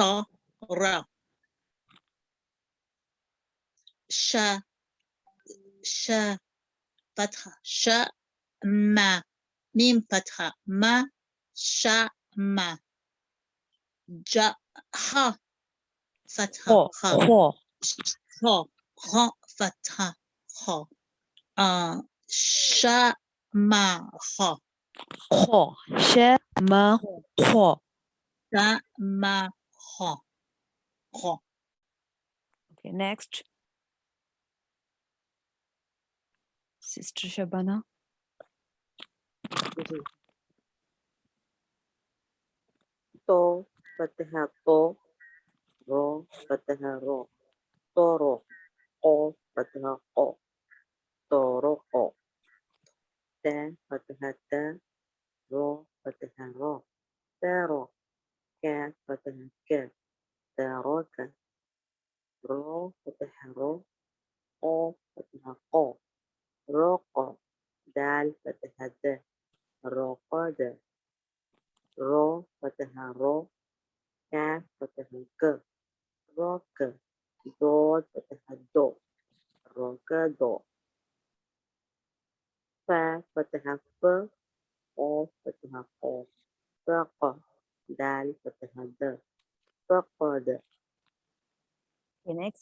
طا را شا شا فتحة شا ما ميم فتحة ما شا ما جا ها فتحة خو خا خو خا خا فتحة خا آه شا ما خا خو ش ما خو شا ما kho, kho. Okay, next. Sister Shabana. To fatha to, ro fatha ro, toro, o fatha o, toro o. Then fatha ta,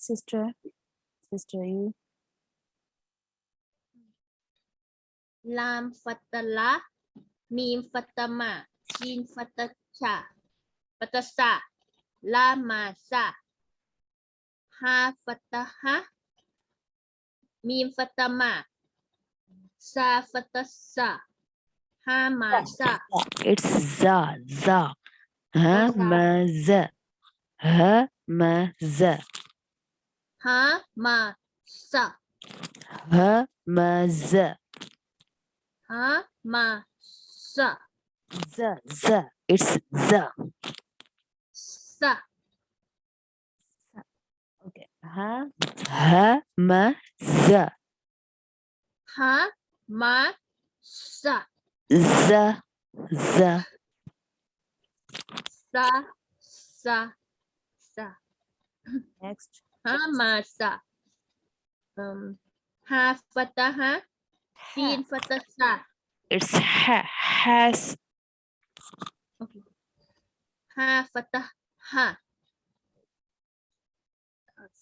sister sister you. Lam fatala mim fatama jin fatacha fatasa lama sa. Ha fataha mim fatama sa fatasa ha ma sa. It's za za. Ha ma za ha ma za Hamasa. Hamaz. Hamasa. Z, z. It's z. Sa. Okay. Ha, ha, ma, z. Ha, ma, sa. Z, z. Sa, sa, sa. Next. Hamasa. Um, ha fataha. Sin fatasa. it's ha has Okay. Ha fataha.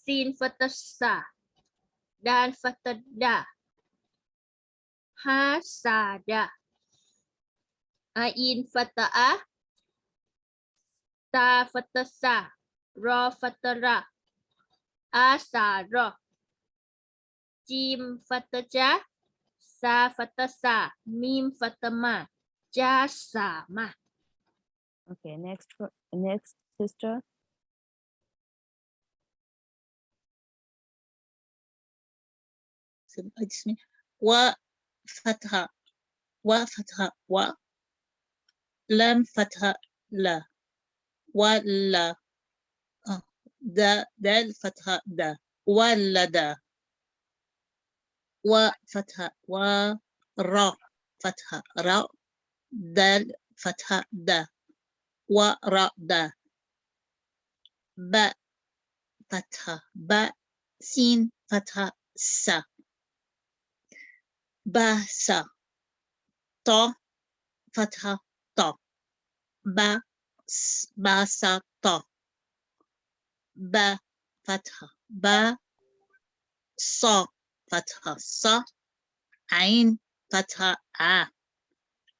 Sin fatasa. Dan fatada. Ha sada. Ain fata'a. Ta fatasa. Ra fatara. Asara. Jim fataja. Sa fatasa. Mim fatama. Jasama. okay next one- next sister اسم- اسمي وفتحة وفتحة و لام فتحة لا ولا آه، دا دال فتحة دا ولد وفتحة ورا فتحة را دال فتحة دا ورا دا ب فتحة ب. سين فتحة س. بس طا فتحة طا ب بسط ب فتحة. ب ص فتحة. ص عين. فتحة. ع.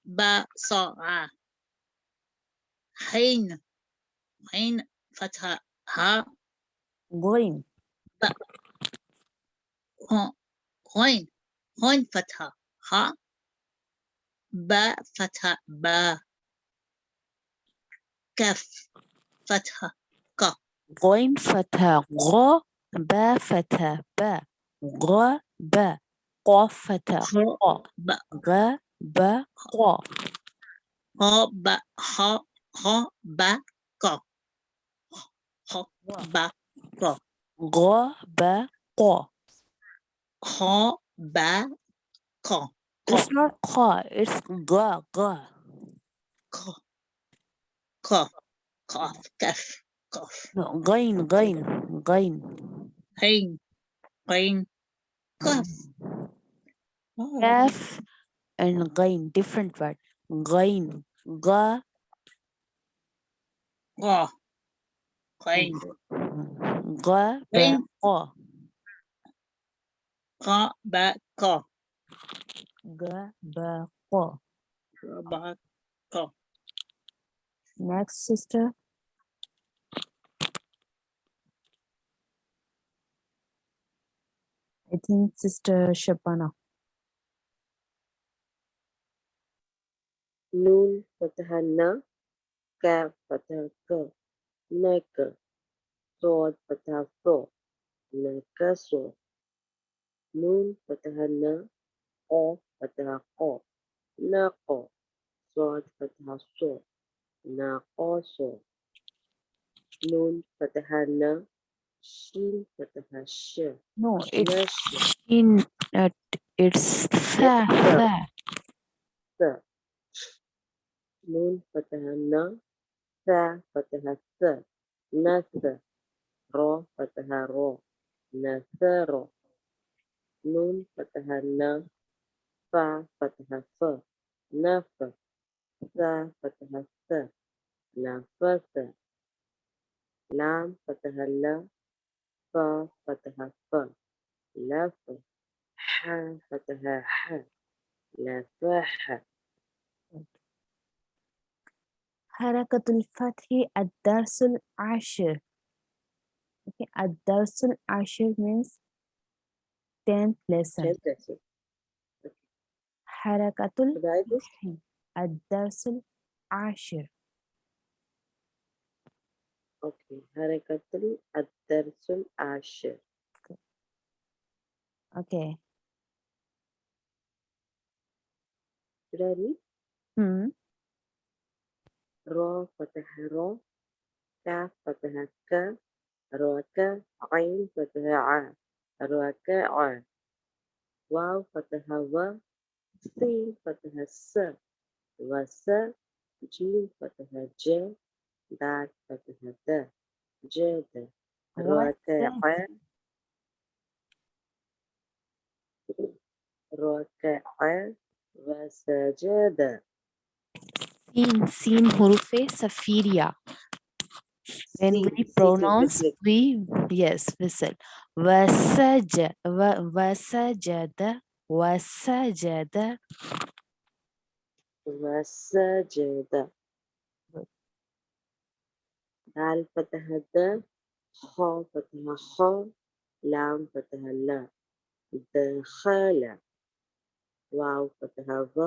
ب ص ع. حين. عين. فتحة. ها غين. ب. غين. غين فتحة. ها ب فتحة. ب. كف. فتحة. غين فتح غ با فتح با غ با قاف فتح خ قا ب غ با قا ها ب ها ها ب ق ها ب ق غ با قا ها ب ق it's not قا it's غ غ ق ق قاف كف قاف No, غين غين غين عين عين قاف آه، كاف and غين different word غين غا غا عين غا غين. غا قا با قا غا با قا با قا next sister I think Sister Shabana. Noon Fataha Na, Ka Fataha Ka, Naka, Sod Fataha Fo, Naka So, Noon Fataha Na, O Fataha Ko, Nako, Sword, Fataha So, Nako So, Noon Fataha Na, Shin Patahasha. No, it's in uh, it's tha, tha. Tha. Noon Pataha Na. Tha Pataha Tha. Na Tha. Ra Pataha Ra. Na Tha Ra. Noon Pataha Na. Fa Pataha Fa. Na Fa. Tha Pataha Tha. Na Fa Tha. Lam Pataha La. فتها ف لا ف ح فتها ح لا ح. حركة الفتح الدرس العاشر. Okay. الدرس العاشر means 10th lesson. حركة الفتح الدرس العاشر. Okay. حركة الدرس العاشر okay Should I read? hmm را فتح را كاف فتح ك راك عين فتح ع راكع واو فتح و سين فتح س وس جيم فتح ج دال فتح د جد راكع راكع وسجد سين سين حروف سفيرية when سين we سين pronounce مثل we yes whistle وسج و- وسجد وسجد وسجد دال فتح د خ فتح خ لام فتح ل. دخل واو فتحة و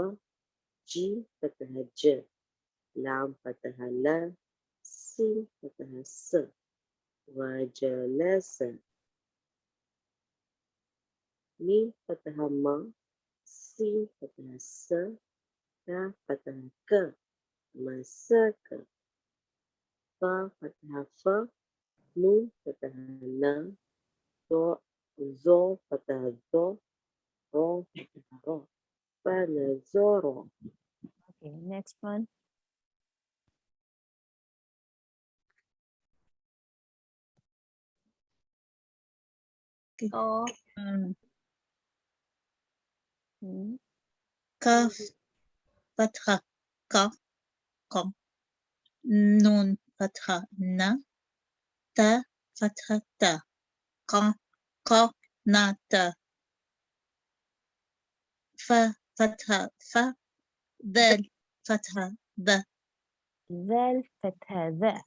جيم فتحة ج. لام فتح ل. سين فتح س. وجلس ميم فتحة م سين فتحة س ك فتح ك. مسك فا فتح ف نون فتح ن ذو ذو فتح ذو را فتح را فنزور okay next one O أم، hmm. كاف فتحة ك قم نون فتحة ن تا فتحة تا ق ق نا تا ف فتحة ف ذال فتحة ذ. ذال فتح ذا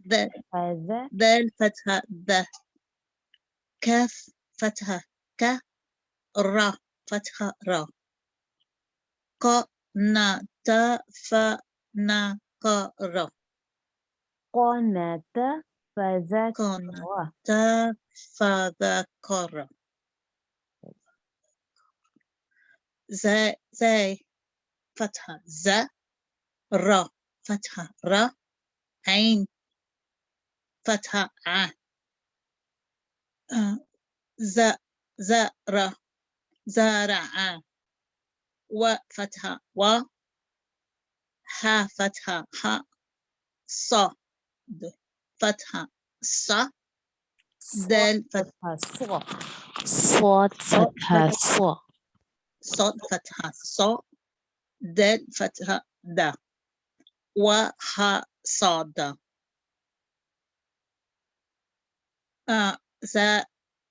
ذال فتحة ذ. كاف فتحة ك. را فتحة را ق نا تا ف نا ق را قناة فذكر قنا تا فذكر زي زي فتحة. ز را فتحة. را عين. فتحة. ع. ز زرع زرع. و فتحة. و ح فتحة. ح صاد فتحة ص دال فتحة صاد صاد فتحة صا صاد فتحة صا دال فتحة دا وح صاد آه ز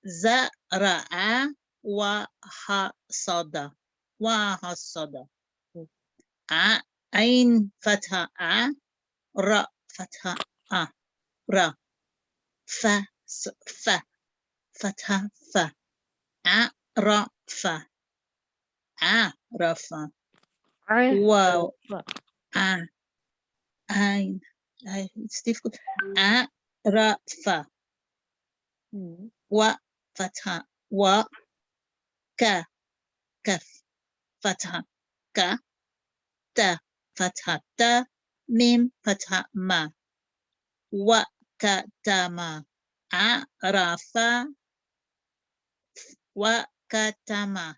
زرع وحصد وحصد ع عين فتحة ع ر فتحة ha, ra, fa, fa, fatha, fa, a, ra, fa, a, ra, fa, a, ein, it's difficult, a, ra, fa, wa, fatha, wa, ka, kaf, fatha, ka, ta, fatha, ta, mim, fatha, ma, Wakatama, arafa wa katama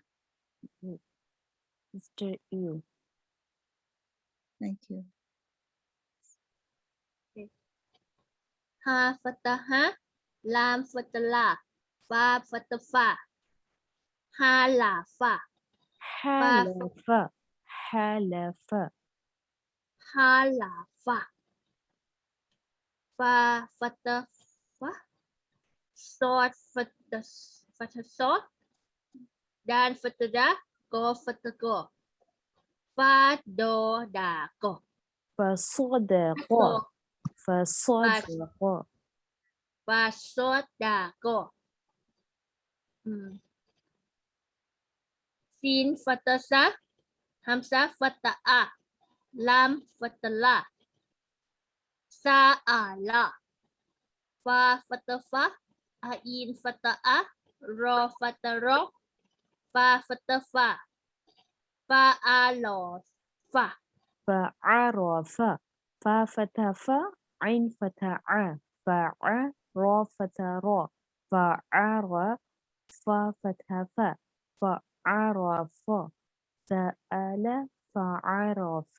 Mr. U. Thank you. Ha fataha, lam fatala, fa fatafa, ha la fa. Ha la fa. Ha la fa. Ha la fa. pha butter quá. The butter butter salt dan butter da go butter go và đồ đà go và sốt đà go và sốt đà go và sốt đà go sin fatasa hamsa a. Lam fatala سأل فا فتفا عين فتأ را فترا فا فتفا فأعرف فعرف فا فتفا عين فتعا فع را فا فعر فا فتفا فعرف سأل فعرف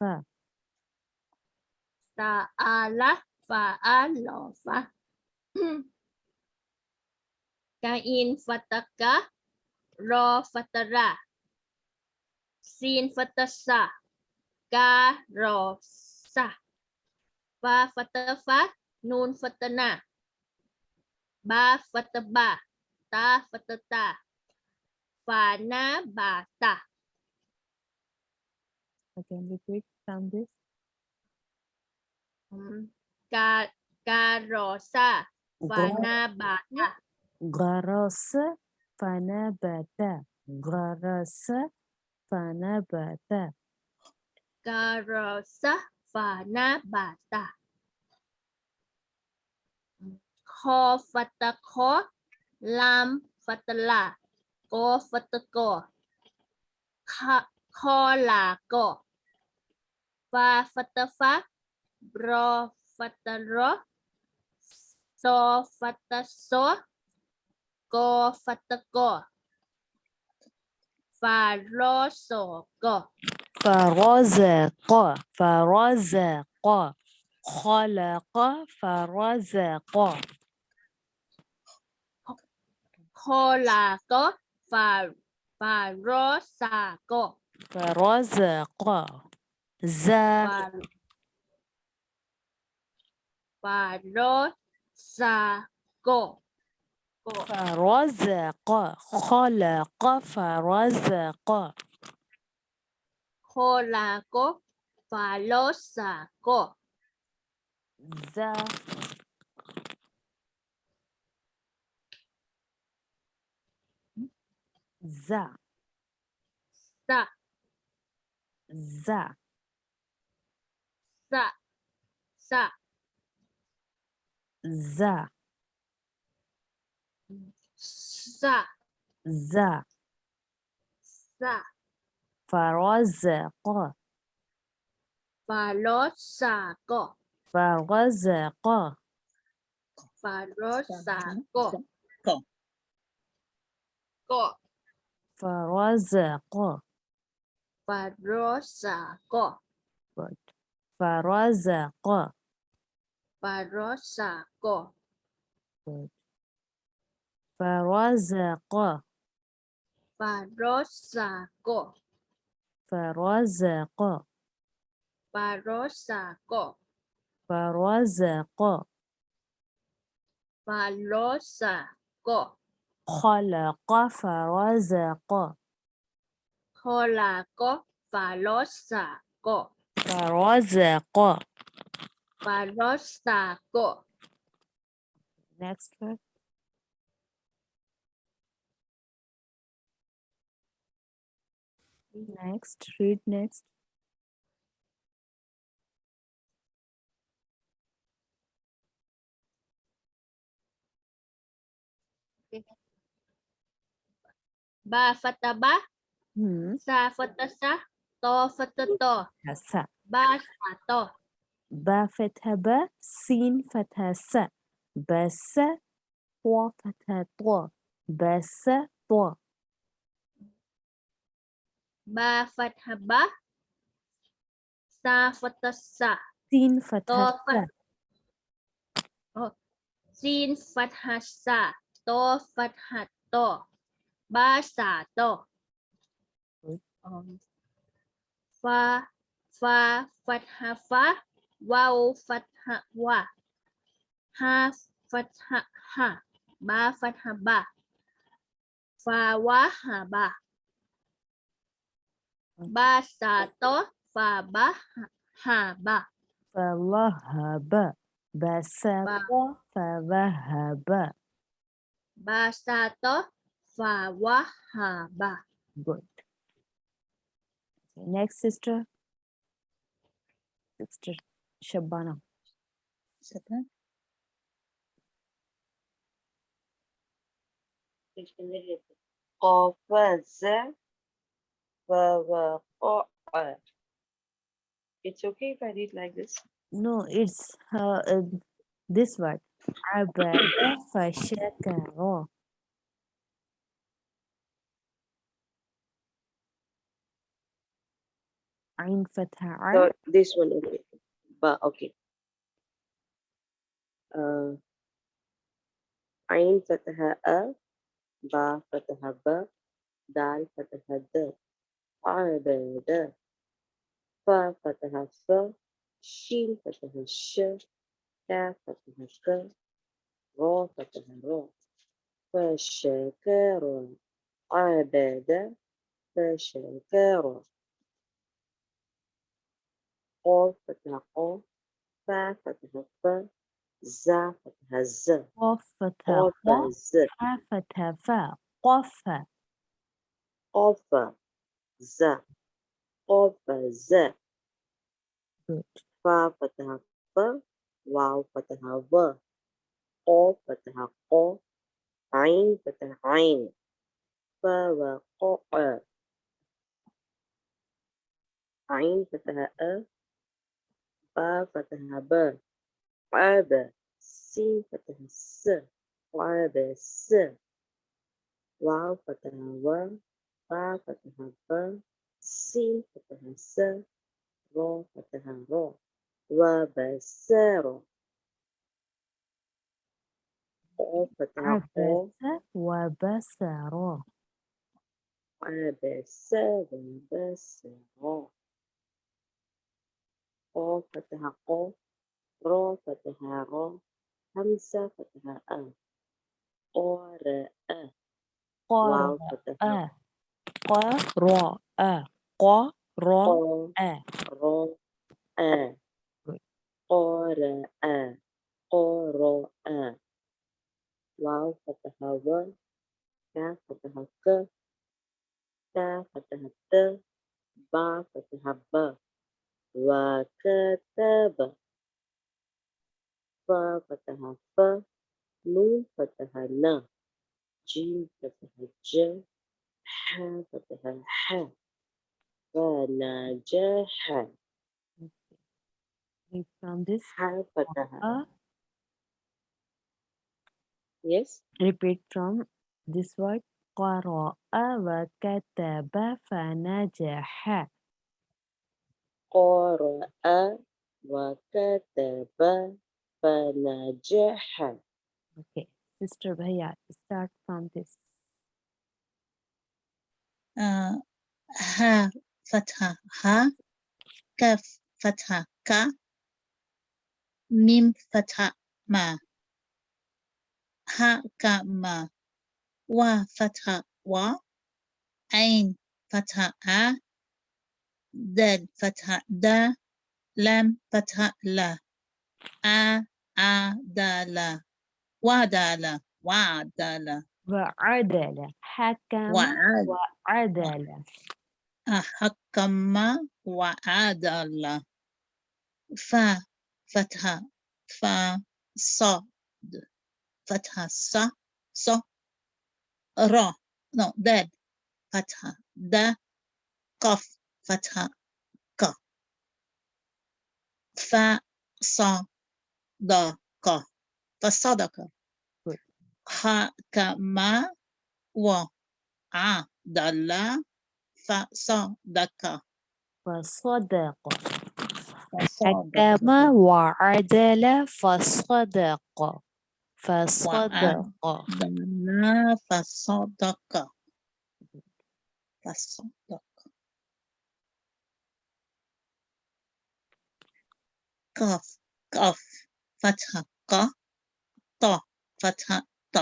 Sa'ala. Fa'alo. Fa. Kain fataka. Ro fatara. Sin fatasa. Ka ro sa. Fa fatafa. Nun fatana. Ba fataba. Ta fatata. Fana bata. Again, repeat from this. Ga, garosa fanabata. Garosa fanabata. Garosa fanabata. Garosa fanabata. Kho fatakho lam fatala. Go fatako. Kho kho là go. Và fatafak ko la go. Fa fatafa. Bro fataro. So fataso. Go fatako. Faroso go. فرزق فرزق خلق فرزق Kola go. Fa farosa go. فرزق ز Farosa go. Go. فرزق خلق فرزق Kola go. Farosa go. ز ز Sa ز sa sa ز sa ز za za za za فرزق فرزق فرزق فرزق فرزق فرزق فرزق فرزق فرزق فرزق فرزق فرزق فرزق فرزق خلق فرزق خلق فرزق فرزق Parosako. Next one. Next, read next. Ba fataba, hmm. sa fatasa, to fatato, basa to. با فتحة با سين فتحة س بس طو فتحة طو بس طو با فتحة با sa فتحة sa سين فتحة sa سين فتحة sa to فتحة to ba sa to fa fa فتحة fa Wow fatha wa. Ha fatha ha. Ba fatha ba. Fa wa ha ba. Ba sa to fa ba ha ba. Fa la ha ba. Ba sa fa ba ha ba. Ba sa to fa wa ha ba. Good. Next sister. Sister Shabana Sabah. قفز ووقع It's okay if I read like this. no it's uh, uh, this word عبد فشكر عين فتحة عين So this one, okay. But okay. Uh, عين فتحة أ با فتحة ب دال فتحة د عبد فا فتحة ف شين فتحة ش كاف فتحة ك را فتحة را فشكر عبد فشكر قاف فتحة قاف فا فتحة ف زا فتحة ز قاف فتحة قاف قاف ز فا فتحة فا قاف قاف ز قاف ز good فا فتحة ف واو فتحة و قاف فتحة قاف عين فتحة عين فا وقاء عين فتحة أ با فتحة ب عاب سين فتحة س وعاب س واو فتحة و با فتحة ب سين فتحة س را فتحة را وبسارة قاف فتحة قاف عبس وبصر عبس وبسارة قاف فتحة قاف را فتحة را همسة فتحة أ قارئ واو قرأ فتحة قرأ قرأ قا را أ Good. قارئ قرأ واو فتحة و كاف فتحة ك تا فتحة ت با فتحة ب وكتب فا فتحة ف نون فتحة ن جيم فتحة ج ح فتحة ح فنجح read from this ح فتحة uh, yes repeat from this word قرأ وكتب فنجح قرأ وكتب فنجح okay Mr. Bhaiya, start from this. آه ها فتحة ها كاف فتحة كا ميم فتحة ما ها كا ما وا فتحة وا عين فتحة آ دال فتحة دا لام فتحة لا آ آ دا لا وا دا لا وا دا لا وعدل حكم وعاد وعدل حكم وعدل فا فتحة فا صاد فتحة ص ص را no دال فتحة دا قف. فتحة ك. فا ص دا ق فصدق. Good. حكم وعدل فصدق. فصدق. فصدق. حكم وعدل فصدق. فصدق. فصدق. فصدق. قاف قاف فتحة ق ط فتحة ط.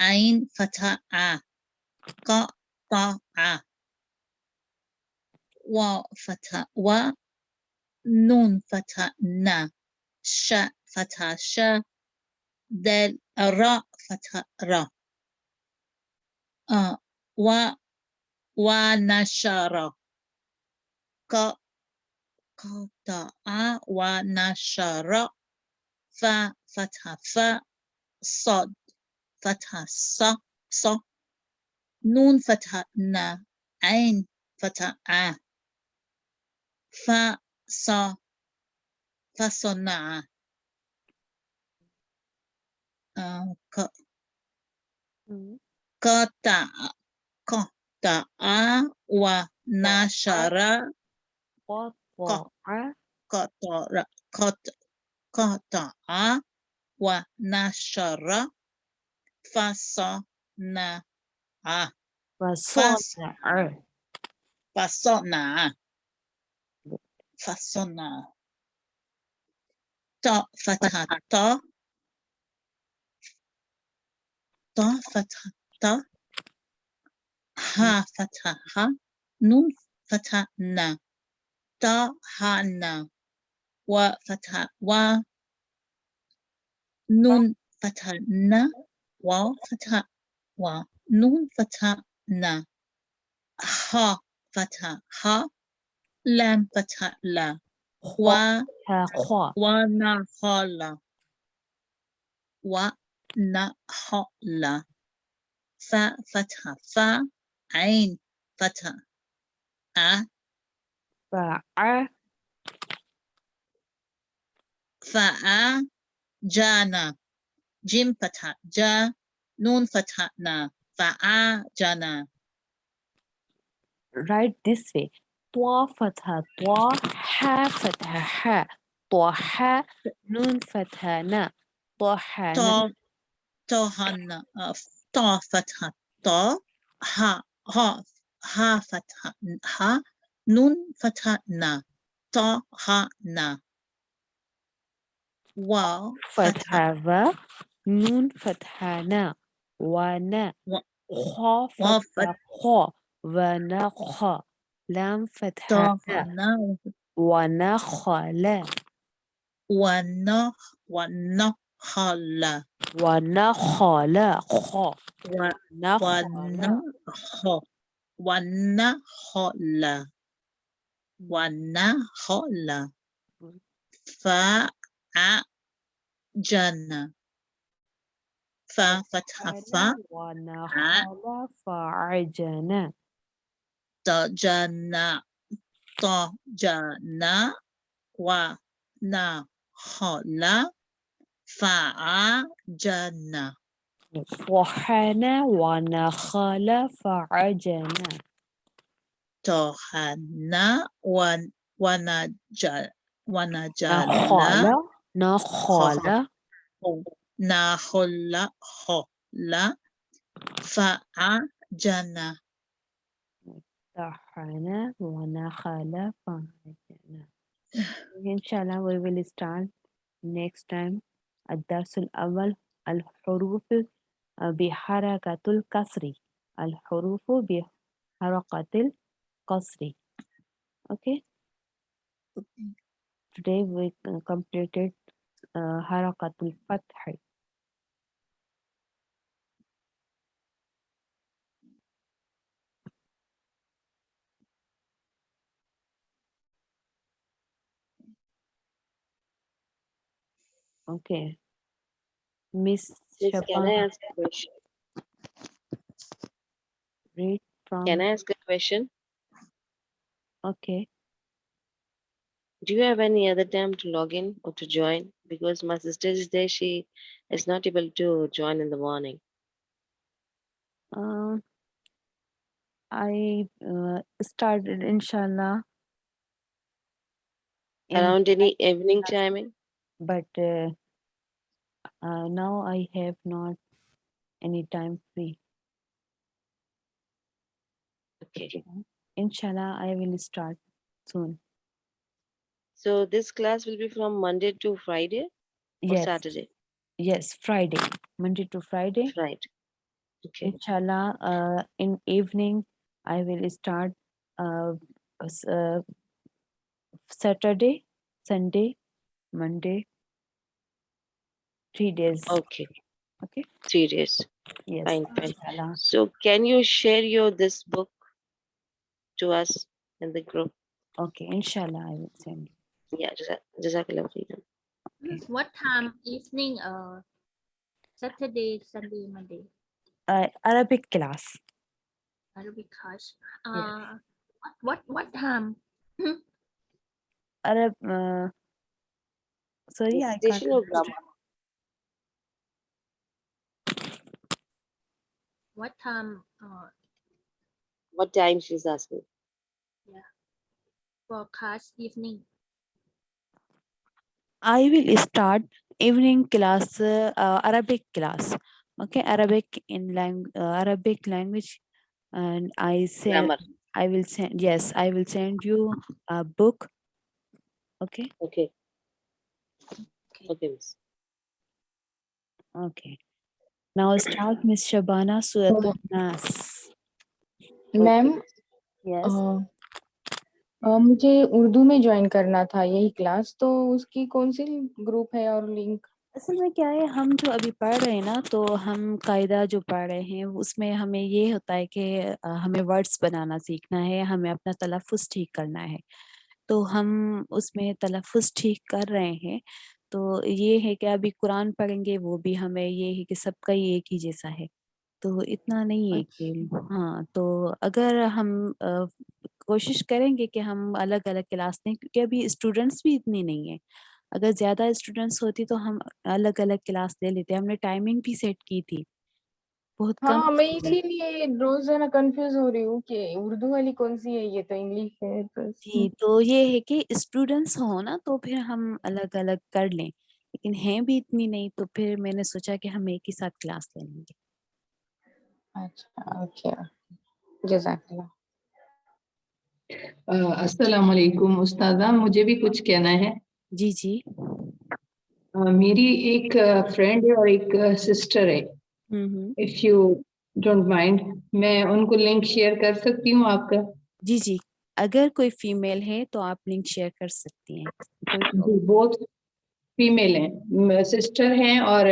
عين فتحة ع. ق ط ع. واو فتحة و. نون فتحة ن. ش فتحة ش. دال راء فتحة را آه و. ونشر ق قطع ونشر ف فتحة ف صاد فتحة ص ص. نون فتحة ن. عين فتحة ع. ف ص فصنع. آه، ق- قطع قطع ونشر قطع. قطع قطع قطع ونشر فصنع فصنع فصنع فصنع ط فتحة ط ط فتحة ط ها فتحة ها نون فتحة ن طهن وفتحة و فتحة و نون فتحة نا و فتحة و نون فتحة نا ها فتحة ها لام فتحة لا خوا خوا و نا خالا و ونخل ونخل ف فتحة ف عين فتحة ع فع فأ جانا جيم فتحة جا نون فتحة نا فأ جانا write this way طوا فتحة طوا ح فتحة ح طوح نون فتحة نا طوحنا تو توهن تو فتحة تو ها ها ها فتحة ها نون فتحة نا طا ها نا. و فتحة. و نون فتحة نا. ونا خا فتحة خا نا خا لام فتحة نا. ونا خلا ونا ونا خلا ونا خلا خا ونا خلا ونا خلا والنخل فعجن ففتح فا ونخل فعجن تجن تجن ونخل فعجن وحن ونخل فعجن tohana wan wanajal wanajalna nakhala nakhala khola fa'ajana tahana ان شاء الله we will start next time الدرس الأول الحروف بحركة الكسر الحروف بحركة compulsory. Okay. Today we uh, completed uh, Harakatul Fathi. Okay. Miss can I ask a question? Read from Can I ask a question? Okay Do you have any other time to log in or to join? Because my sister is there, she is not able to join in the morning. Uh, I uh, started inshallah in, Around any evening timing? but uh, uh, now I have not any time free. Okay. Inshallah, I will start soon. So this class will be from Monday to Friday or Yes, Saturday? yes, Friday, Monday to Friday. Right. Okay. Inshallah, uh, in evening, I will start uh, uh, Saturday, Sunday, Monday, three days. Okay. Okay. Three days. Yes, Fine, fine. inshallah. So can you share your this book to us in the group? Okay, inshallah, I will send. you. Yeah, Jazak- Jazakallah khairan. Okay. What time evening? Uh, Saturday, Sunday, Monday. Uh, Arabic class. Arabic class. Yes. Uh, what what what time? Arab. Uh, sorry, I can't. Recitation or understand. grammar? What time? Uh, What time she's asking? Yeah. For class evening. I will start evening class, uh, uh, Arabic class. Okay, Arabic in lang uh, Arabic language, and I say Grammar. I will send. Yes, I will send you a book. Okay, Okay. Okay, miss. okay. Now start, Miss Shabana Surah Nas. Ma'am Yes. अ, अ, मुझे उर्दू में join करना था यही class तो उसकी कौन सी ग्रुप है और लिंक असल में क्या है हम जो अभी पढ़ रहे हैं ना तो हम कायदा जो पढ़ रहे हैं उसमें हमें ये होता है कि अ, हमें वर्ड्स बनाना सीखना है हमें अपना तलफ़ुज़ ठीक करना है। तो हम उसमें तलफ़ुज़ ठीक कर रहे हैं तो ये है कि अभी कुरान पढ़ेंगे वो भी हमें ये है कि सबका ही एक ही जैसा है। तो इतना नहीं है कि हाँ तो अगर हम अ, कोशिश करेंगे कि हम अलग अलग क्लास लें क्योंकि अभी स्टूडेंट्स भी इतनी नहीं है। अगर ज़्यादा स्टूडेंट्स होती तो हम अलग अलग क्लास ले लेते हमने टाइमिंग भी सेट की थी। बहुत कम हाँ मैं इसीलिए रोज है ना कंफ्यूज हो रही हूँ कि उर्दू वाली कौन सी है ये तो इंग्लिश है तो जी तो ये है कि स्टूडेंट्स हो ना तो फिर हम अलग अलग कर लें लेकिन हैं भी इतनी नहीं तो फिर मैंने सोचा कि हम एक ही साथ क्लास ले लेंगे। अच्छा ओके जजाकल्ला अस्सलाम वालेकुम उस्तादा मुझे भी कुछ कहना है। जी जी। अ, मेरी एक फ्रेंड है और एक सिस्टर है। Hmm hmm. If you don't mind मैं उनको लिंक शेयर कर सकती हूँ आपका? जी जी। अगर कोई फीमेल है तो आप लिंक शेयर कर सकती हैं। बहुत फीमेल हैं। सिस्टर हैं और